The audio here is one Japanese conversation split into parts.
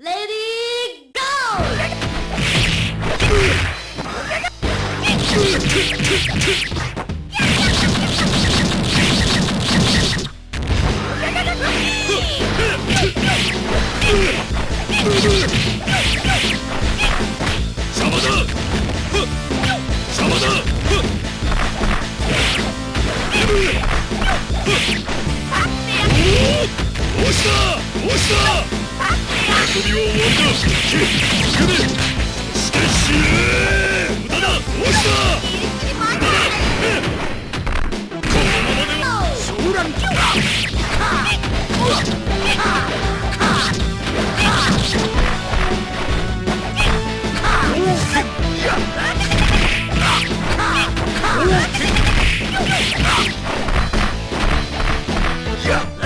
Lady go! 邪魔だ。ふっ邪魔だ。ふっ押した押した遊びは終わりだきつけめして死ね無駄だ押したこのままではソーランキューオ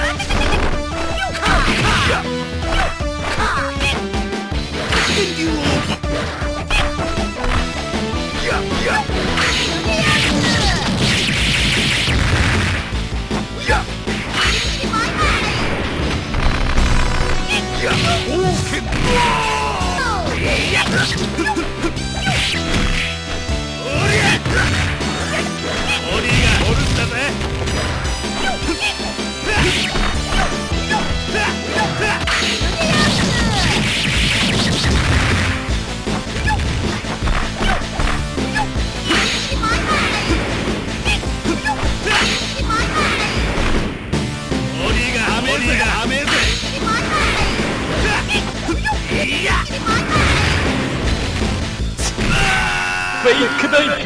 リー Bacon